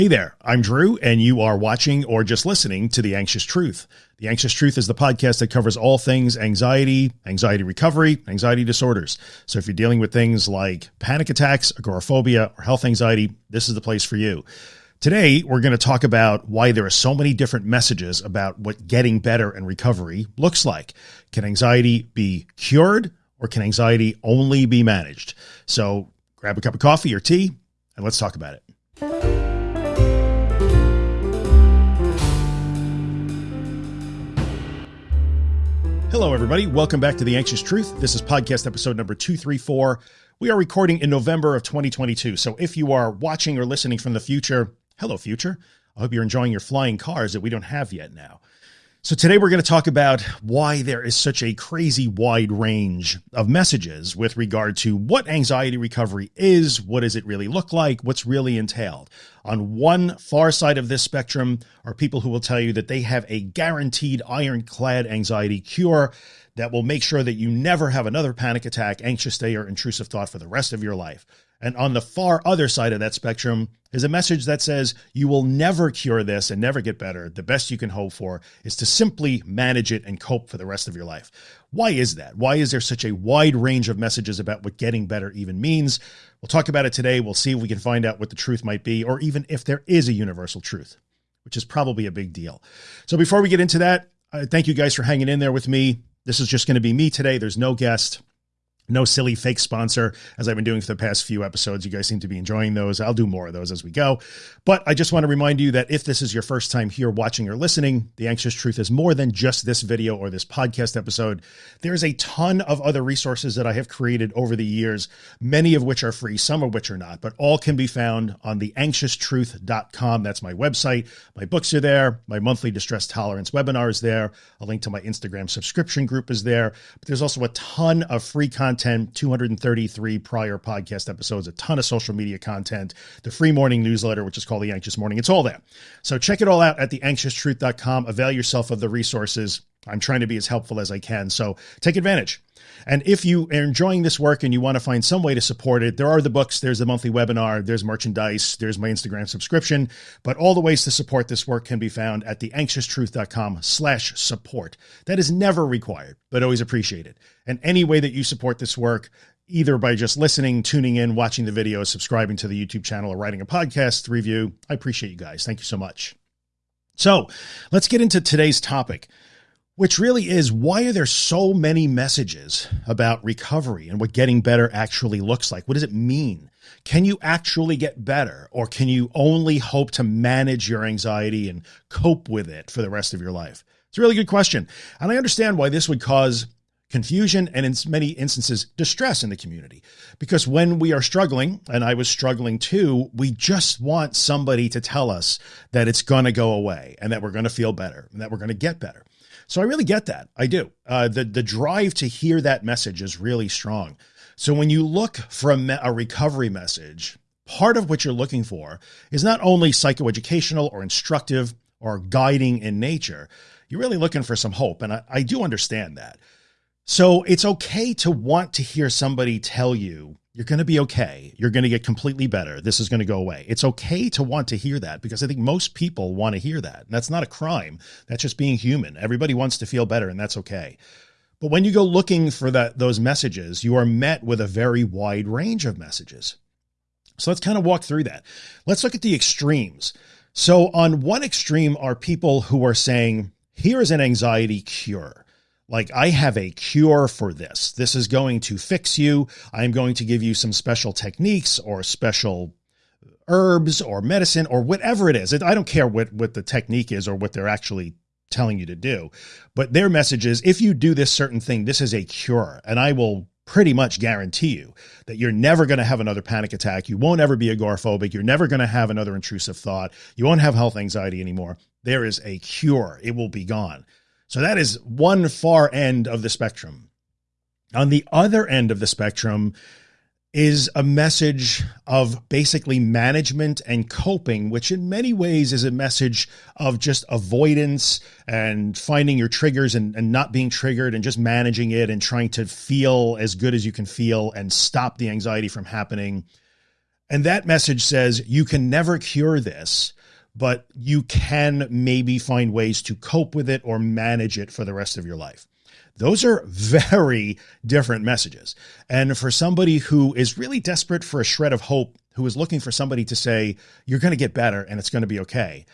Hey there, I'm Drew, and you are watching or just listening to The Anxious Truth. The Anxious Truth is the podcast that covers all things anxiety, anxiety recovery, anxiety disorders. So if you're dealing with things like panic attacks, agoraphobia, or health anxiety, this is the place for you. Today, we're going to talk about why there are so many different messages about what getting better and recovery looks like. Can anxiety be cured or can anxiety only be managed? So grab a cup of coffee or tea and let's talk about it. Hello, everybody. Welcome back to The Anxious Truth. This is podcast episode number 234. We are recording in November of 2022. So if you are watching or listening from the future, hello, future. I hope you're enjoying your flying cars that we don't have yet now. So today we're going to talk about why there is such a crazy wide range of messages with regard to what anxiety recovery is, what does it really look like, what's really entailed. On one far side of this spectrum are people who will tell you that they have a guaranteed ironclad anxiety cure that will make sure that you never have another panic attack, anxious day, or intrusive thought for the rest of your life. And on the far other side of that spectrum is a message that says you will never cure this and never get better. The best you can hope for is to simply manage it and cope for the rest of your life. Why is that? Why is there such a wide range of messages about what getting better even means? We'll talk about it today. We'll see if we can find out what the truth might be, or even if there is a universal truth, which is probably a big deal. So before we get into that, uh, thank you guys for hanging in there with me. This is just going to be me today. There's no guest no silly fake sponsor as I've been doing for the past few episodes. You guys seem to be enjoying those. I'll do more of those as we go. But I just want to remind you that if this is your first time here watching or listening, The Anxious Truth is more than just this video or this podcast episode. There's a ton of other resources that I have created over the years, many of which are free, some of which are not, but all can be found on the theanxioustruth.com. That's my website. My books are there. My monthly distress tolerance webinar is there. A link to my Instagram subscription group is there. But there's also a ton of free content content, 233 prior podcast episodes, a ton of social media content, the free morning newsletter, which is called The Anxious Morning. It's all there. So check it all out at theanxioustruth.com. Avail yourself of the resources. I'm trying to be as helpful as I can. So take advantage. And if you are enjoying this work and you want to find some way to support it, there are the books, there's the monthly webinar, there's merchandise, there's my Instagram subscription, but all the ways to support this work can be found at theanxioustruth.com slash support. That is never required, but always appreciated. And any way that you support this work, either by just listening, tuning in, watching the videos, subscribing to the YouTube channel, or writing a podcast review, I appreciate you guys. Thank you so much. So let's get into today's topic which really is why are there so many messages about recovery and what getting better actually looks like? What does it mean? Can you actually get better or can you only hope to manage your anxiety and cope with it for the rest of your life? It's a really good question. And I understand why this would cause confusion and in many instances distress in the community because when we are struggling and I was struggling too, we just want somebody to tell us that it's going to go away and that we're going to feel better and that we're going to get better. So I really get that. I do. Uh, the, the drive to hear that message is really strong. So when you look for a, a recovery message, part of what you're looking for is not only psychoeducational or instructive or guiding in nature, you're really looking for some hope. And I, I do understand that. So it's okay to want to hear somebody tell you you're going to be okay. You're going to get completely better. This is going to go away. It's okay to want to hear that because I think most people want to hear that. And that's not a crime. That's just being human. Everybody wants to feel better and that's okay. But when you go looking for that, those messages, you are met with a very wide range of messages. So let's kind of walk through that. Let's look at the extremes. So on one extreme are people who are saying, here is an anxiety cure like I have a cure for this. This is going to fix you. I'm going to give you some special techniques or special herbs or medicine or whatever it is. I don't care what, what the technique is or what they're actually telling you to do, but their message is if you do this certain thing, this is a cure and I will pretty much guarantee you that you're never going to have another panic attack. You won't ever be agoraphobic. You're never going to have another intrusive thought. You won't have health anxiety anymore. There is a cure. It will be gone. So that is one far end of the spectrum. On the other end of the spectrum is a message of basically management and coping, which in many ways is a message of just avoidance and finding your triggers and, and not being triggered and just managing it and trying to feel as good as you can feel and stop the anxiety from happening. And that message says you can never cure this, but you can maybe find ways to cope with it or manage it for the rest of your life. Those are very different messages. And for somebody who is really desperate for a shred of hope, who is looking for somebody to say, you're going to get better and it's going to be okay.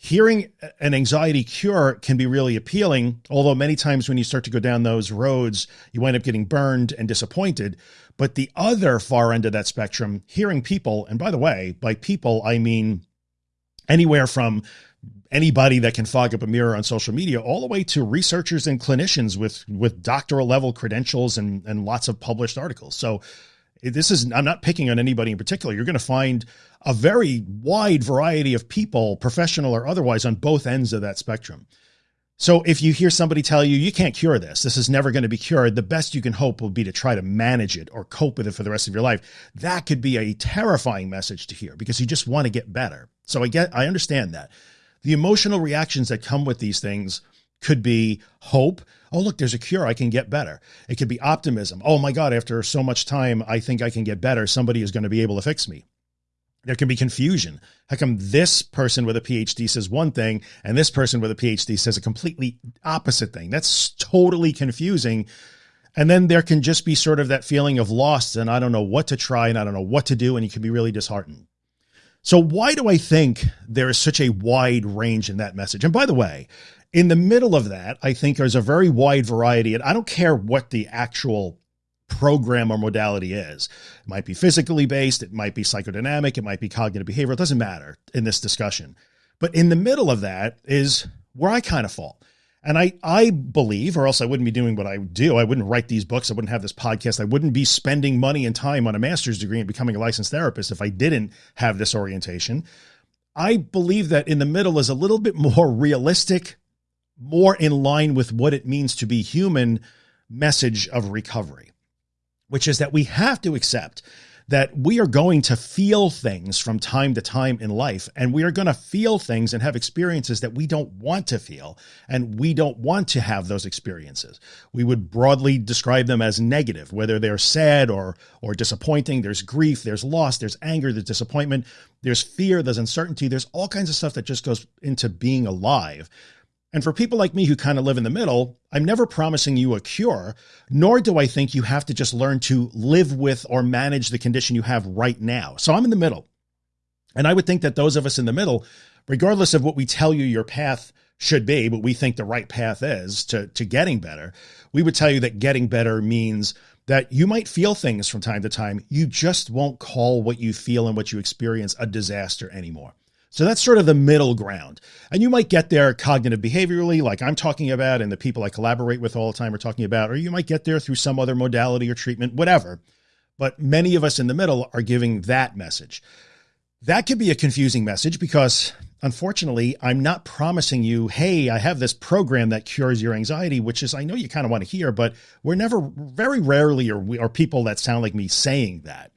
Hearing an anxiety cure can be really appealing, although many times when you start to go down those roads, you wind up getting burned and disappointed. But the other far end of that spectrum, hearing people, and by the way, by people, I mean anywhere from anybody that can fog up a mirror on social media all the way to researchers and clinicians with with doctoral level credentials and and lots of published articles. So eh, this is i'm not picking on anybody in particular. You're going to find a very wide variety of people professional or otherwise on both ends of that spectrum. So if you hear somebody tell you you can't cure this. This is never going to be cured the best you can hope will be to try to manage it or cope with it for the rest of your life. That could be a terrifying message to hear because you just want to get better so i get i understand that the emotional reactions that come with these things could be hope. Oh, look, there's a cure. I can get better. It could be optimism. Oh my God, after so much time, I think I can get better. Somebody is going to be able to fix me. There can be confusion. How come this person with a PhD says one thing and this person with a PhD says a completely opposite thing? That's totally confusing. And then there can just be sort of that feeling of lost and I don't know what to try and I don't know what to do. And you can be really disheartened. So why do I think there is such a wide range in that message? And by the way, in the middle of that, I think there's a very wide variety and I don't care what the actual program or modality is. It might be physically based. It might be psychodynamic. It might be cognitive behavioral. It doesn't matter in this discussion, but in the middle of that is where I kind of fall. And I, I believe, or else I wouldn't be doing what I do. I wouldn't write these books. I wouldn't have this podcast. I wouldn't be spending money and time on a master's degree and becoming a licensed therapist if I didn't have this orientation. I believe that in the middle is a little bit more realistic, more in line with what it means to be human message of recovery, which is that we have to accept that we are going to feel things from time to time in life and we are going to feel things and have experiences that we don't want to feel and we don't want to have those experiences. We would broadly describe them as negative, whether they're sad or or disappointing. There's grief, there's loss, there's anger, there's disappointment, there's fear, there's uncertainty, there's all kinds of stuff that just goes into being alive. And for people like me who kind of live in the middle, I'm never promising you a cure, nor do I think you have to just learn to live with or manage the condition you have right now. So I'm in the middle. And I would think that those of us in the middle, regardless of what we tell you your path should be, but we think the right path is to, to getting better, we would tell you that getting better means that you might feel things from time to time. You just won't call what you feel and what you experience a disaster anymore. So that's sort of the middle ground. And you might get there cognitive behaviorally, like I'm talking about, and the people I collaborate with all the time are talking about, or you might get there through some other modality or treatment, whatever. But many of us in the middle are giving that message. That could be a confusing message because unfortunately, I'm not promising you, Hey, I have this program that cures your anxiety, which is, I know you kind of want to hear, but we're never very rarely are, are people that sound like me saying that.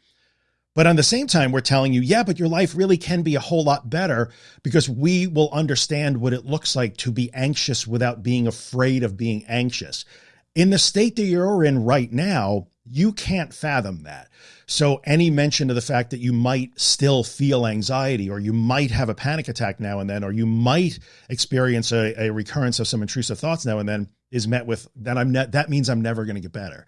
But on the same time, we're telling you, yeah, but your life really can be a whole lot better because we will understand what it looks like to be anxious without being afraid of being anxious. In the state that you're in right now, you can't fathom that. So any mention of the fact that you might still feel anxiety or you might have a panic attack now and then, or you might experience a, a recurrence of some intrusive thoughts now and then is met with that I'm not, that means I'm never going to get better.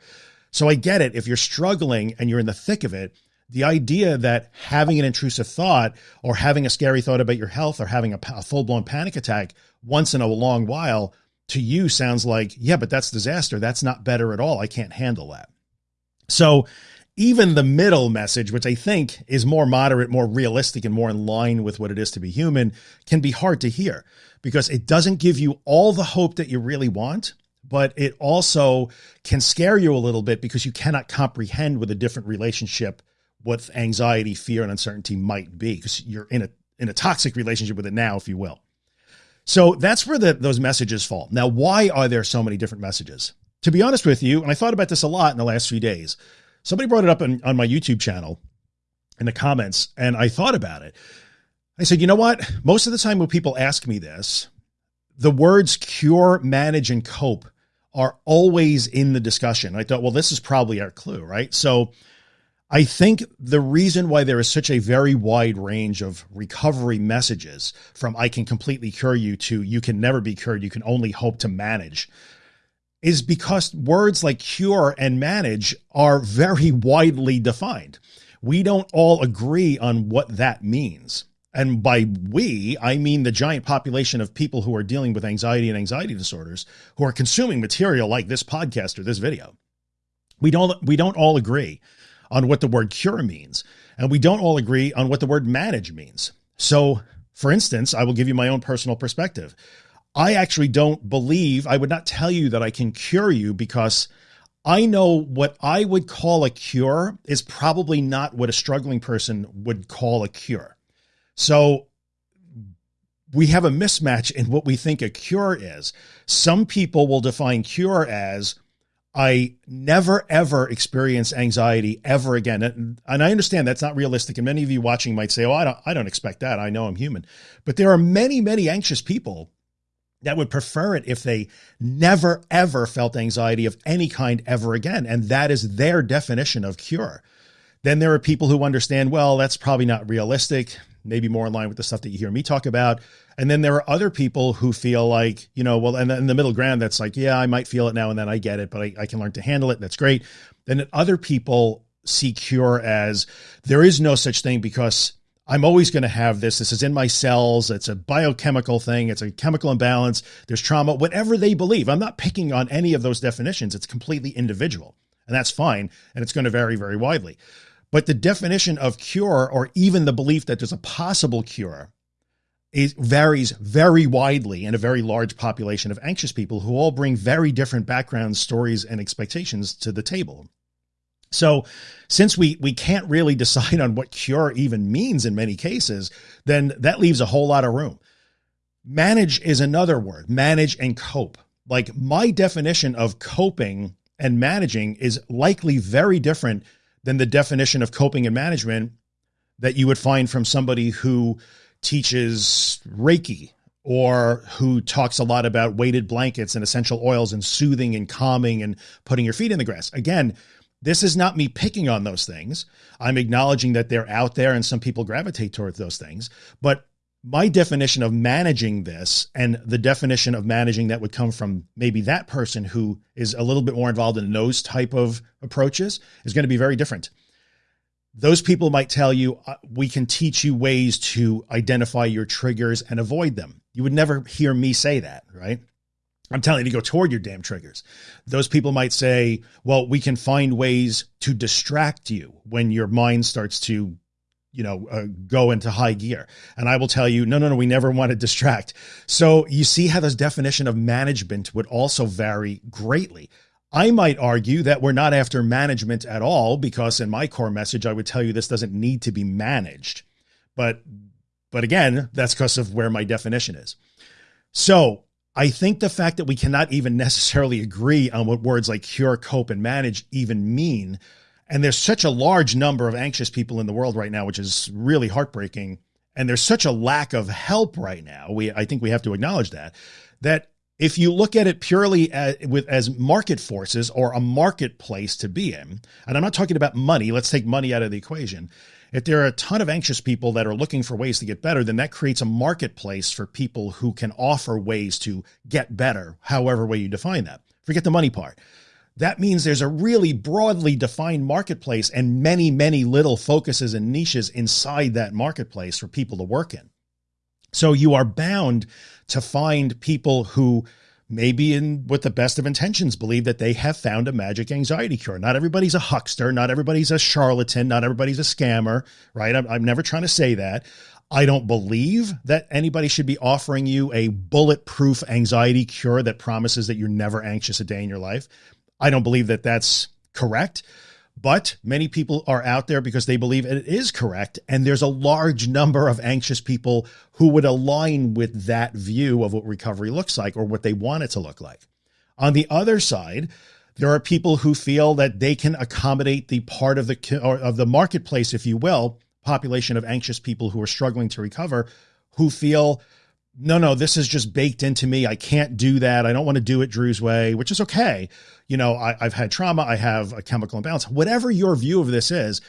So I get it. If you're struggling and you're in the thick of it, the idea that having an intrusive thought or having a scary thought about your health or having a, a full blown panic attack once in a long while to you sounds like, yeah, but that's disaster. That's not better at all. I can't handle that. So even the middle message, which I think is more moderate, more realistic, and more in line with what it is to be human can be hard to hear because it doesn't give you all the hope that you really want but it also can scare you a little bit because you cannot comprehend with a different relationship what anxiety, fear, and uncertainty might be because you're in a in a toxic relationship with it now, if you will. So that's where the, those messages fall. Now, why are there so many different messages? To be honest with you, and I thought about this a lot in the last few days, somebody brought it up on, on my YouTube channel in the comments, and I thought about it. I said, you know what? Most of the time when people ask me this, the words cure, manage, and cope are always in the discussion. I thought, well, this is probably our clue, right? So I think the reason why there is such a very wide range of recovery messages from I can completely cure you to you can never be cured, you can only hope to manage is because words like cure and manage are very widely defined. We don't all agree on what that means. And by we, I mean the giant population of people who are dealing with anxiety and anxiety disorders who are consuming material like this podcast or this video. We don't, we don't all agree on what the word cure means. And we don't all agree on what the word manage means. So for instance, I will give you my own personal perspective. I actually don't believe I would not tell you that I can cure you because I know what I would call a cure is probably not what a struggling person would call a cure. So we have a mismatch in what we think a cure is. Some people will define cure as I never ever experience anxiety ever again. And, and I understand that's not realistic. And many of you watching might say, Oh, I don't, I don't expect that. I know I'm human, but there are many, many anxious people that would prefer it if they never, ever felt anxiety of any kind ever again. And that is their definition of cure. Then there are people who understand, well, that's probably not realistic, maybe more in line with the stuff that you hear me talk about. And then there are other people who feel like, you know, well, and in the middle ground, that's like, yeah, I might feel it now and then I get it, but I, I can learn to handle it. That's great. Then other people see cure as there is no such thing because I'm always going to have this. This is in my cells. It's a biochemical thing. It's a chemical imbalance. There's trauma, whatever they believe. I'm not picking on any of those definitions. It's completely individual and that's fine. And it's going to vary very widely. But the definition of cure or even the belief that there's a possible cure it varies very widely in a very large population of anxious people who all bring very different backgrounds, stories, and expectations to the table. So since we, we can't really decide on what cure even means in many cases, then that leaves a whole lot of room. Manage is another word, manage and cope. Like my definition of coping and managing is likely very different than the definition of coping and management that you would find from somebody who teaches Reiki or who talks a lot about weighted blankets and essential oils and soothing and calming and putting your feet in the grass. Again, this is not me picking on those things. I'm acknowledging that they're out there and some people gravitate towards those things. But my definition of managing this and the definition of managing that would come from maybe that person who is a little bit more involved in those type of approaches is going to be very different those people might tell you, uh, we can teach you ways to identify your triggers and avoid them. You would never hear me say that, right? I'm telling you to go toward your damn triggers. Those people might say, well, we can find ways to distract you when your mind starts to, you know, uh, go into high gear. And I will tell you, no, no, no, we never want to distract. So you see how this definition of management would also vary greatly. I might argue that we're not after management at all, because in my core message, I would tell you this doesn't need to be managed. But, but again, that's because of where my definition is. So I think the fact that we cannot even necessarily agree on what words like cure, cope, and manage even mean, and there's such a large number of anxious people in the world right now, which is really heartbreaking. And there's such a lack of help right now. We, I think we have to acknowledge that, that if you look at it purely as, with as market forces or a marketplace to be in, and I'm not talking about money, let's take money out of the equation. If there are a ton of anxious people that are looking for ways to get better, then that creates a marketplace for people who can offer ways to get better, however way you define that. Forget the money part. That means there's a really broadly defined marketplace and many, many little focuses and niches inside that marketplace for people to work in. So you are bound to find people who maybe in with the best of intentions believe that they have found a magic anxiety cure. Not everybody's a huckster. Not everybody's a charlatan. Not everybody's a scammer, right? I'm, I'm never trying to say that. I don't believe that anybody should be offering you a bulletproof anxiety cure that promises that you're never anxious a day in your life. I don't believe that that's correct but many people are out there because they believe it is correct. And there's a large number of anxious people who would align with that view of what recovery looks like or what they want it to look like. On the other side, there are people who feel that they can accommodate the part of the of the marketplace, if you will, population of anxious people who are struggling to recover, who feel no, no, this is just baked into me. I can't do that. I don't want to do it Drew's way, which is okay. You know, I, I've had trauma. I have a chemical imbalance. Whatever your view of this is,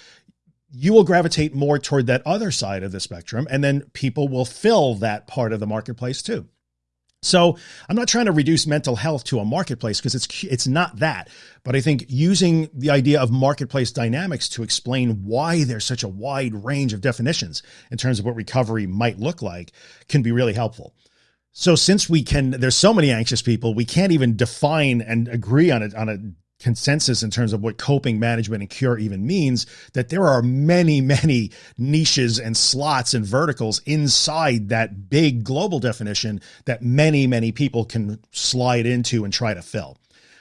you will gravitate more toward that other side of the spectrum. And then people will fill that part of the marketplace too. So I'm not trying to reduce mental health to a marketplace because it's it's not that. But I think using the idea of marketplace dynamics to explain why there's such a wide range of definitions in terms of what recovery might look like can be really helpful. So since we can, there's so many anxious people, we can't even define and agree on it on a consensus in terms of what coping management and cure even means that there are many many niches and slots and verticals inside that big global definition that many many people can slide into and try to fill.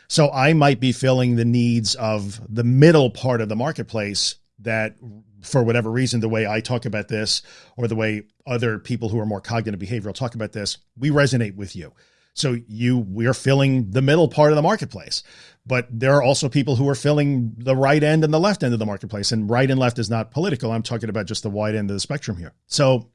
So i might be filling the needs of the middle part of the marketplace that for whatever reason the way i talk about this or the way other people who are more cognitive behavioral talk about this we resonate with you so you we're filling the middle part of the marketplace but there are also people who are filling the right end and the left end of the marketplace and right and left is not political. I'm talking about just the wide end of the spectrum here. So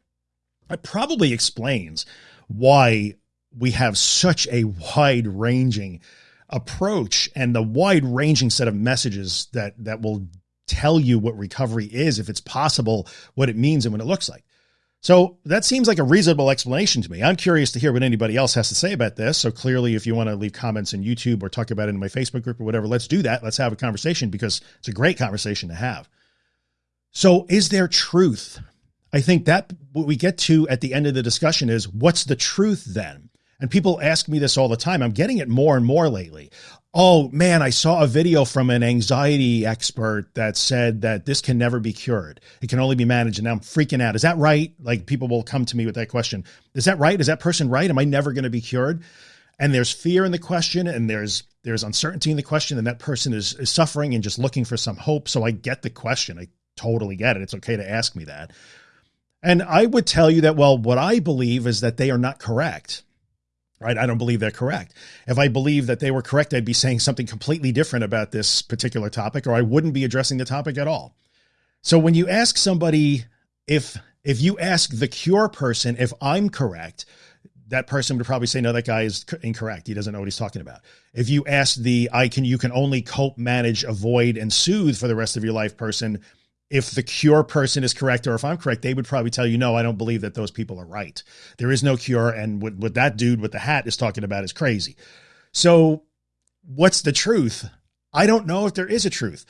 it probably explains why we have such a wide ranging approach and the wide ranging set of messages that, that will tell you what recovery is, if it's possible, what it means and what it looks like. So that seems like a reasonable explanation to me. I'm curious to hear what anybody else has to say about this. So clearly, if you want to leave comments in YouTube or talk about it in my Facebook group or whatever, let's do that. Let's have a conversation because it's a great conversation to have. So is there truth? I think that what we get to at the end of the discussion is what's the truth then? And people ask me this all the time. I'm getting it more and more lately oh man, I saw a video from an anxiety expert that said that this can never be cured. It can only be managed. And I'm freaking out. Is that right? Like people will come to me with that question. Is that right? Is that person right? Am I never going to be cured? And there's fear in the question and there's, there's uncertainty in the question and that person is, is suffering and just looking for some hope. So I get the question. I totally get it. It's okay to ask me that. And I would tell you that, well, what I believe is that they are not correct right? I don't believe they're correct. If I believe that they were correct, I'd be saying something completely different about this particular topic, or I wouldn't be addressing the topic at all. So when you ask somebody if, if you ask the cure person, if I'm correct, that person would probably say, no, that guy is incorrect. He doesn't know what he's talking about. If you ask the, I can, you can only cope, manage, avoid, and soothe for the rest of your life person, if the cure person is correct or if I'm correct, they would probably tell you, no, I don't believe that those people are right. There is no cure. And what, what that dude with the hat is talking about is crazy. So what's the truth? I don't know if there is a truth.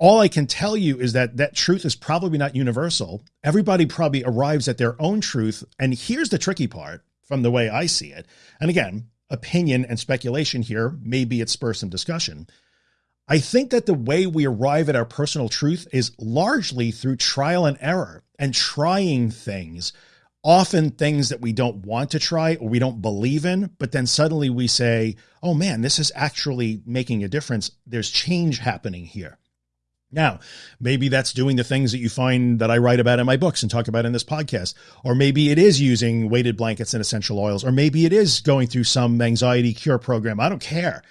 All I can tell you is that that truth is probably not universal. Everybody probably arrives at their own truth. And here's the tricky part from the way I see it. And again, opinion and speculation here, maybe it spurs some discussion I think that the way we arrive at our personal truth is largely through trial and error and trying things, often things that we don't want to try or we don't believe in, but then suddenly we say, oh man, this is actually making a difference. There's change happening here. Now, maybe that's doing the things that you find that I write about in my books and talk about in this podcast, or maybe it is using weighted blankets and essential oils, or maybe it is going through some anxiety cure program. I don't care.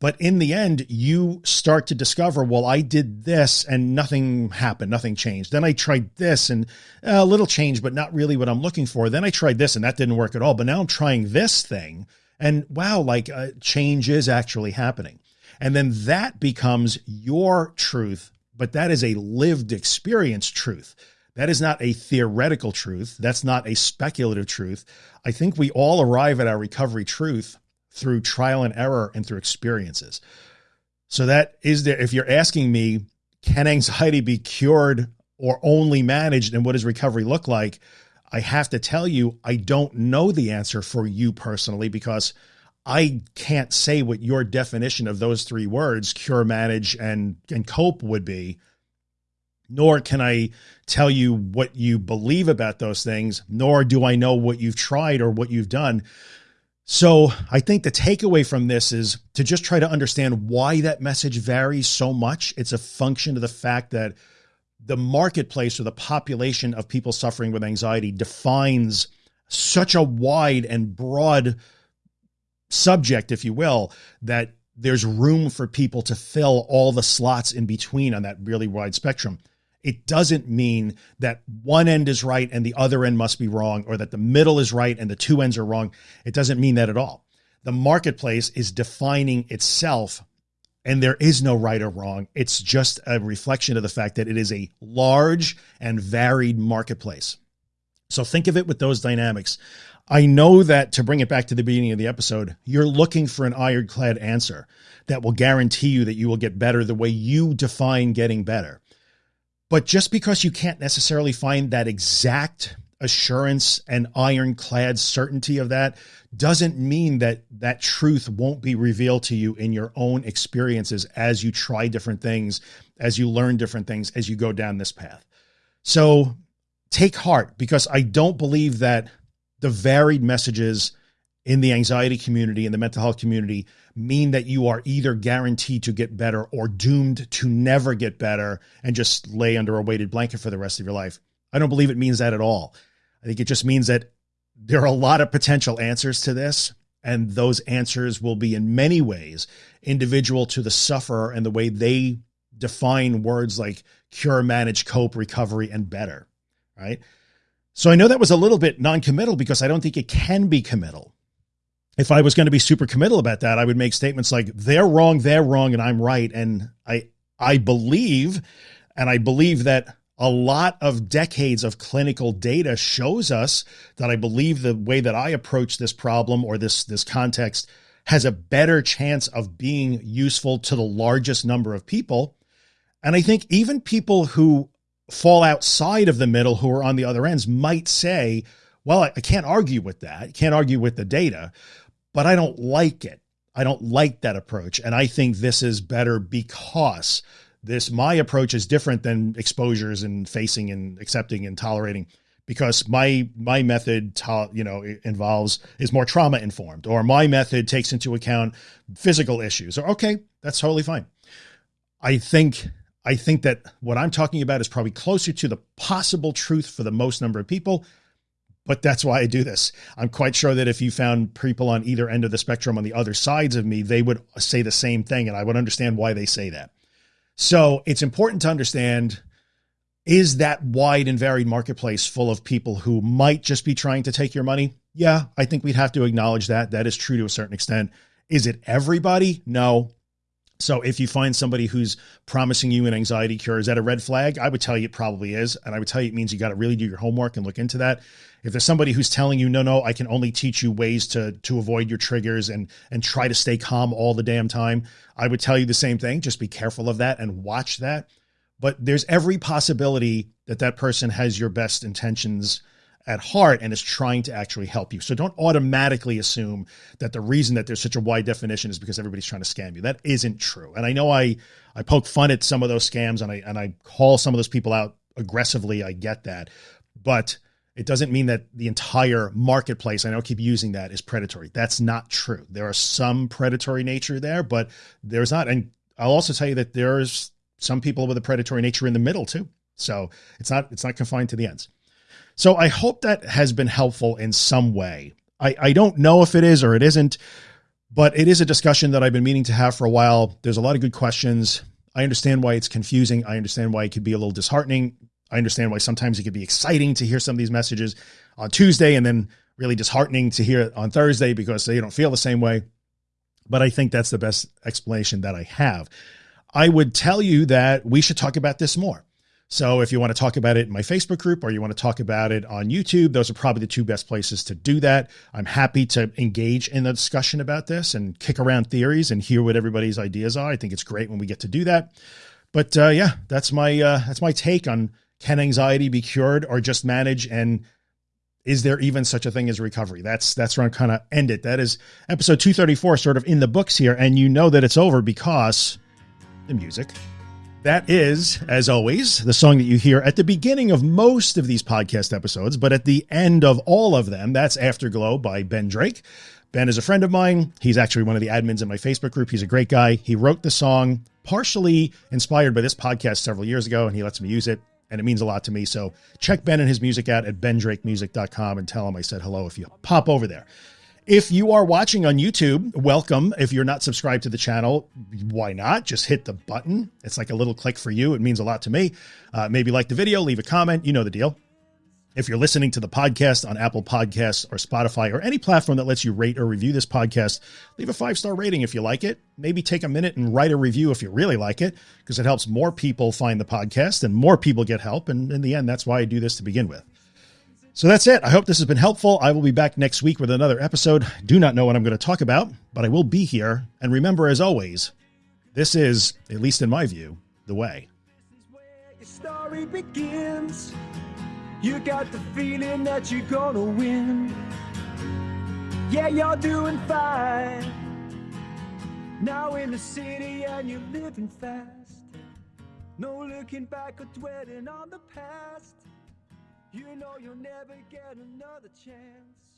But in the end, you start to discover, well, I did this and nothing happened, nothing changed. Then I tried this and a little change, but not really what I'm looking for. Then I tried this and that didn't work at all. But now I'm trying this thing and wow, like uh, change is actually happening. And then that becomes your truth, but that is a lived experience truth. That is not a theoretical truth. That's not a speculative truth. I think we all arrive at our recovery truth through trial and error and through experiences. So that is there. If you're asking me, can anxiety be cured or only managed and what does recovery look like? I have to tell you, I don't know the answer for you personally because I can't say what your definition of those three words, cure, manage, and, and cope would be, nor can I tell you what you believe about those things, nor do I know what you've tried or what you've done. So I think the takeaway from this is to just try to understand why that message varies so much. It's a function of the fact that the marketplace or the population of people suffering with anxiety defines such a wide and broad subject, if you will, that there's room for people to fill all the slots in between on that really wide spectrum. It doesn't mean that one end is right and the other end must be wrong, or that the middle is right and the two ends are wrong. It doesn't mean that at all. The marketplace is defining itself and there is no right or wrong. It's just a reflection of the fact that it is a large and varied marketplace. So think of it with those dynamics. I know that to bring it back to the beginning of the episode, you're looking for an ironclad answer that will guarantee you that you will get better the way you define getting better. But just because you can't necessarily find that exact assurance and ironclad certainty of that doesn't mean that that truth won't be revealed to you in your own experiences as you try different things, as you learn different things, as you go down this path. So take heart because I don't believe that the varied messages in the anxiety community and the mental health community mean that you are either guaranteed to get better or doomed to never get better and just lay under a weighted blanket for the rest of your life. I don't believe it means that at all. I think it just means that there are a lot of potential answers to this, and those answers will be in many ways individual to the sufferer and the way they define words like cure, manage, cope, recovery, and better. Right. So I know that was a little bit non-committal because I don't think it can be committal. If I was going to be super committal about that, I would make statements like they're wrong, they're wrong, and I'm right. And I, I believe, and I believe that a lot of decades of clinical data shows us that I believe the way that I approach this problem or this, this context has a better chance of being useful to the largest number of people. And I think even people who fall outside of the middle who are on the other ends might say, well, I, can't argue with that. Can't argue with the data, but I don't like it. I don't like that approach. And I think this is better because this my approach is different than exposures and facing and accepting and tolerating because my my method you know involves is more trauma informed or my method takes into account physical issues or okay that's totally fine i think i think that what i'm talking about is probably closer to the possible truth for the most number of people but that's why I do this. I'm quite sure that if you found people on either end of the spectrum on the other sides of me, they would say the same thing. And I would understand why they say that. So it's important to understand is that wide and varied marketplace full of people who might just be trying to take your money? Yeah, I think we'd have to acknowledge that. That is true to a certain extent. Is it everybody? No. So if you find somebody who's promising you an anxiety cure, is that a red flag? I would tell you it probably is. And I would tell you it means you got to really do your homework and look into that. If there's somebody who's telling you, no, no, I can only teach you ways to, to avoid your triggers and, and try to stay calm all the damn time, I would tell you the same thing. Just be careful of that and watch that. But there's every possibility that that person has your best intentions at heart and is trying to actually help you. So don't automatically assume that the reason that there's such a wide definition is because everybody's trying to scam you. That isn't true. And I know I, I poke fun at some of those scams and I, and I call some of those people out aggressively. I get that, but it doesn't mean that the entire marketplace, I know I keep using that is predatory. That's not true. There are some predatory nature there, but there's not. And I'll also tell you that there's some people with a predatory nature in the middle too. So it's not, it's not confined to the ends. So I hope that has been helpful in some way. I, I don't know if it is or it isn't, but it is a discussion that I've been meaning to have for a while. There's a lot of good questions. I understand why it's confusing. I understand why it could be a little disheartening. I understand why sometimes it could be exciting to hear some of these messages on Tuesday and then really disheartening to hear it on Thursday because they don't feel the same way. But I think that's the best explanation that I have. I would tell you that we should talk about this more. So if you want to talk about it in my Facebook group or you want to talk about it on YouTube, those are probably the two best places to do that. I'm happy to engage in the discussion about this and kick around theories and hear what everybody's ideas are. I think it's great when we get to do that. But uh, yeah, that's my uh, that's my take on can anxiety be cured or just manage and is there even such a thing as recovery? That's that's where I'm kind of end it. That is episode 234 sort of in the books here. And you know that it's over because the music. That is, as always, the song that you hear at the beginning of most of these podcast episodes, but at the end of all of them, that's Afterglow by Ben Drake. Ben is a friend of mine. He's actually one of the admins in my Facebook group. He's a great guy. He wrote the song partially inspired by this podcast several years ago, and he lets me use it. And it means a lot to me. So check Ben and his music out at bendrakemusic.com and tell him I said hello if you pop over there. If you are watching on YouTube, welcome. If you're not subscribed to the channel, why not? Just hit the button. It's like a little click for you. It means a lot to me. Uh, maybe like the video, leave a comment. You know the deal. If you're listening to the podcast on Apple Podcasts or Spotify or any platform that lets you rate or review this podcast, leave a five star rating if you like it. Maybe take a minute and write a review if you really like it, because it helps more people find the podcast and more people get help. And in the end, that's why I do this to begin with. So that's it. I hope this has been helpful. I will be back next week with another episode. Do not know what I'm going to talk about, but I will be here. And remember, as always, this is, at least in my view, the way. Your story begins. You got the feeling that you're gonna win. Yeah, you're doing fine. Now in the city and you're living fast. No looking back or dwelling on the past. You know you'll never get another chance.